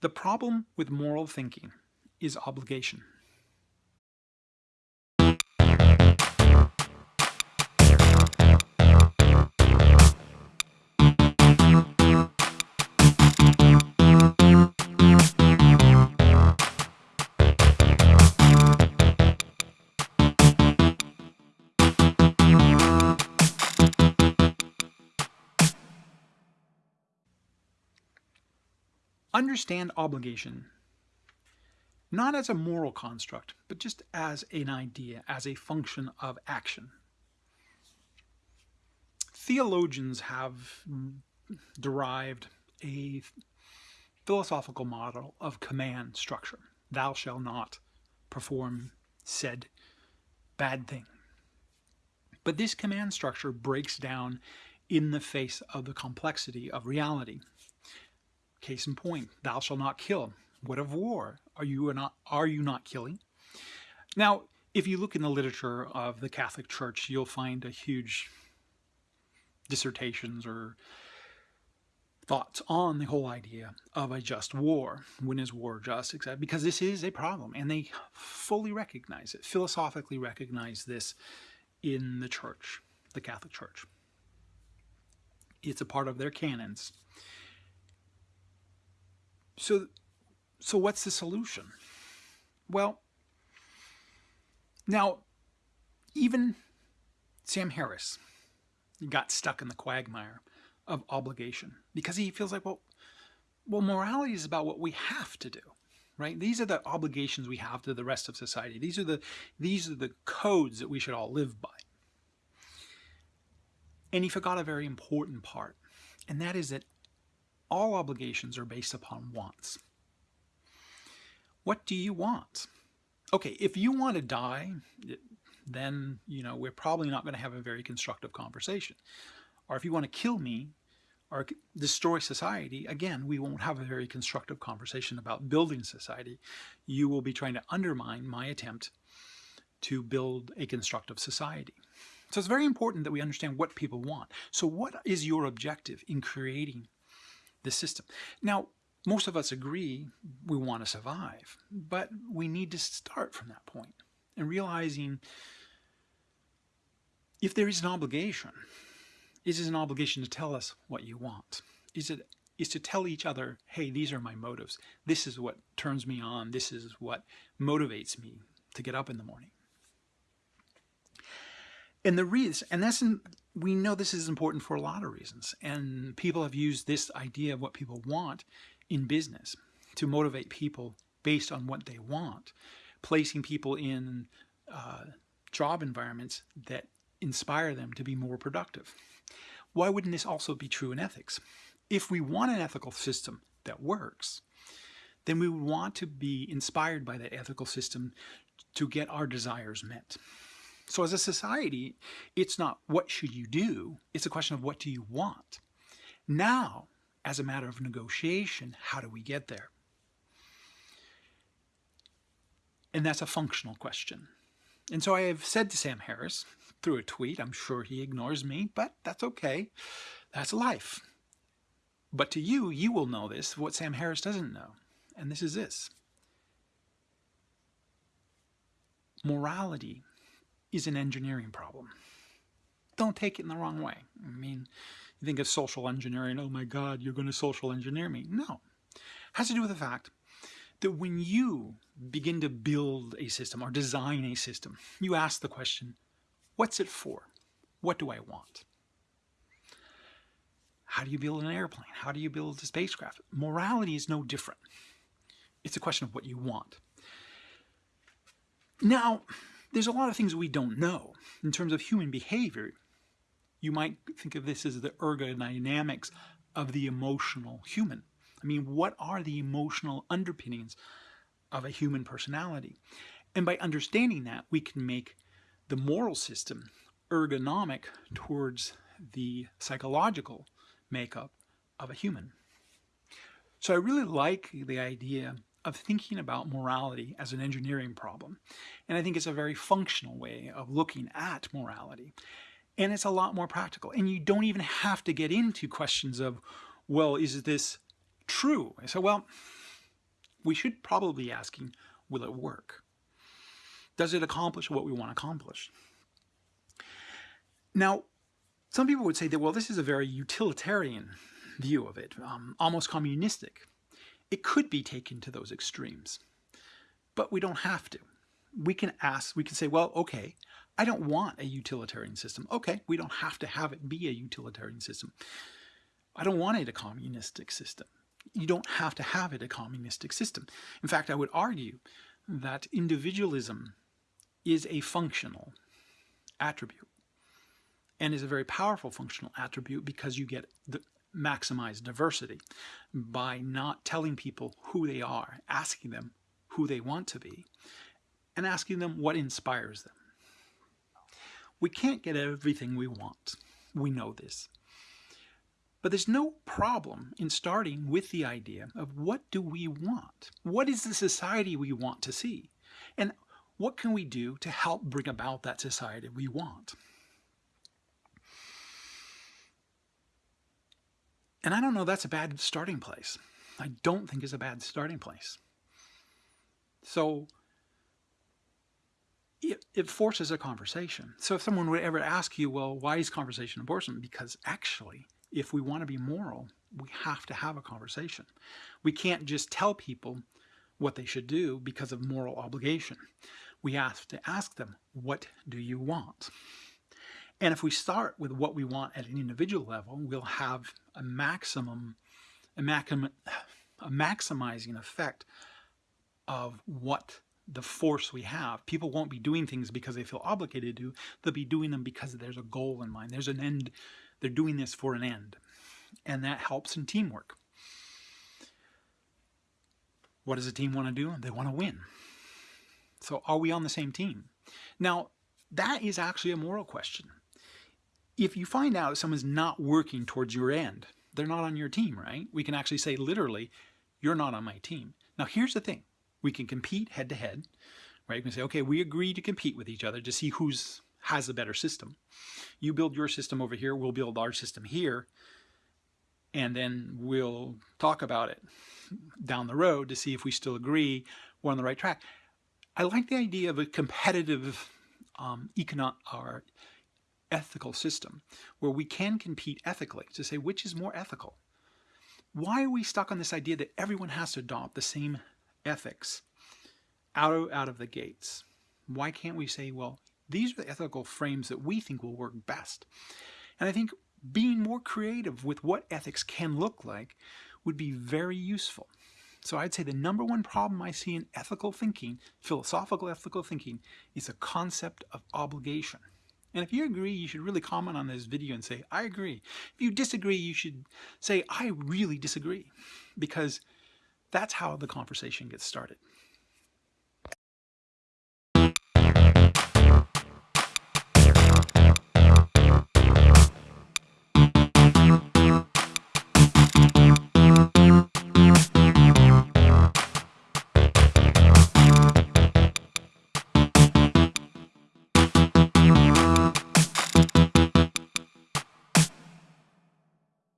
The problem with moral thinking is obligation. Understand obligation not as a moral construct, but just as an idea, as a function of action. Theologians have derived a philosophical model of command structure. Thou shalt not perform said bad thing. But this command structure breaks down in the face of the complexity of reality. Case in point, thou shalt not kill. What of war? Are you not are you not killing? Now, if you look in the literature of the Catholic Church, you'll find a huge dissertations or thoughts on the whole idea of a just war. When is war just? Because this is a problem, and they fully recognize it, philosophically recognize this in the Church, the Catholic Church. It's a part of their canons. So, so what's the solution? Well, now, even Sam Harris got stuck in the quagmire of obligation because he feels like, well, well, morality is about what we have to do, right? These are the obligations we have to the rest of society. These are the these are the codes that we should all live by. And he forgot a very important part, and that is that all obligations are based upon wants. What do you want? Okay, if you want to die, then, you know, we're probably not going to have a very constructive conversation. Or if you want to kill me or destroy society, again, we won't have a very constructive conversation about building society. You will be trying to undermine my attempt to build a constructive society. So it's very important that we understand what people want. So what is your objective in creating the system. Now, most of us agree we want to survive, but we need to start from that point and realizing if there is an obligation, is it an obligation to tell us what you want? Is it is to tell each other, hey, these are my motives. This is what turns me on. This is what motivates me to get up in the morning. And the reason, and that's in, we know this is important for a lot of reasons. And people have used this idea of what people want in business to motivate people based on what they want, placing people in uh, job environments that inspire them to be more productive. Why wouldn't this also be true in ethics? If we want an ethical system that works, then we would want to be inspired by that ethical system to get our desires met. So as a society, it's not what should you do, it's a question of what do you want. Now, as a matter of negotiation, how do we get there? And that's a functional question. And so I have said to Sam Harris through a tweet, I'm sure he ignores me, but that's okay. That's life. But to you, you will know this, what Sam Harris doesn't know. And this is this. Morality is an engineering problem. Don't take it in the wrong way. I mean, you think of social engineering, oh my God, you're going to social engineer me. No. It has to do with the fact that when you begin to build a system or design a system, you ask the question, what's it for? What do I want? How do you build an airplane? How do you build a spacecraft? Morality is no different. It's a question of what you want. Now, there's a lot of things we don't know in terms of human behavior. You might think of this as the ergodynamics of the emotional human. I mean, what are the emotional underpinnings of a human personality? And by understanding that, we can make the moral system ergonomic towards the psychological makeup of a human. So I really like the idea of thinking about morality as an engineering problem. And I think it's a very functional way of looking at morality. And it's a lot more practical. And you don't even have to get into questions of, well, is this true? I said, well, we should probably be asking, will it work? Does it accomplish what we want to accomplish? Now, some people would say that, well, this is a very utilitarian view of it, um, almost communistic. It could be taken to those extremes, but we don't have to. We can ask, we can say, well, okay, I don't want a utilitarian system. Okay, we don't have to have it be a utilitarian system. I don't want it a communistic system. You don't have to have it a communistic system. In fact, I would argue that individualism is a functional attribute and is a very powerful functional attribute because you get the maximized diversity by not telling people who they are, asking them who they want to be, and asking them what inspires them. We can't get everything we want. We know this. But there's no problem in starting with the idea of what do we want? What is the society we want to see? And what can we do to help bring about that society we want? And I don't know that's a bad starting place. I don't think it's a bad starting place. So it, it forces a conversation. So if someone would ever ask you, well, why is conversation important? Because actually, if we want to be moral, we have to have a conversation. We can't just tell people what they should do because of moral obligation. We have to ask them, what do you want? And if we start with what we want at an individual level, we'll have a maximum, a, maxim, a maximizing effect of what the force we have. People won't be doing things because they feel obligated to. They'll be doing them because there's a goal in mind. There's an end. They're doing this for an end. And that helps in teamwork. What does a team want to do? They want to win. So are we on the same team? Now, that is actually a moral question if you find out someone's not working towards your end, they're not on your team, right? We can actually say literally, you're not on my team. Now here's the thing. We can compete head to head, right? We can say, okay, we agree to compete with each other to see who's has a better system. You build your system over here, we'll build our system here, and then we'll talk about it down the road to see if we still agree we're on the right track. I like the idea of a competitive um, economic ethical system where we can compete ethically to say which is more ethical. Why are we stuck on this idea that everyone has to adopt the same ethics out of, out of the gates? Why can't we say, well, these are the ethical frames that we think will work best? And I think being more creative with what ethics can look like would be very useful. So I'd say the number one problem I see in ethical thinking, philosophical ethical thinking, is a concept of obligation. And if you agree, you should really comment on this video and say, I agree. If you disagree, you should say, I really disagree. Because that's how the conversation gets started.